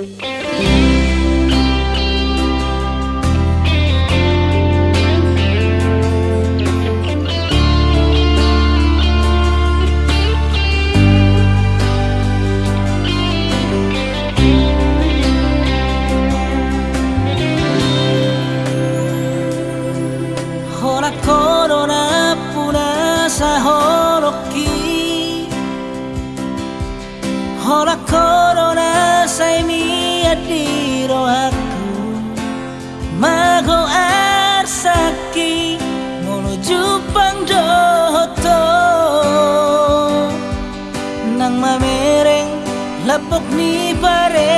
Hola corona say mi adiro aku Mago arsaki menuju pangdoto Nang mamereng lapok ni pare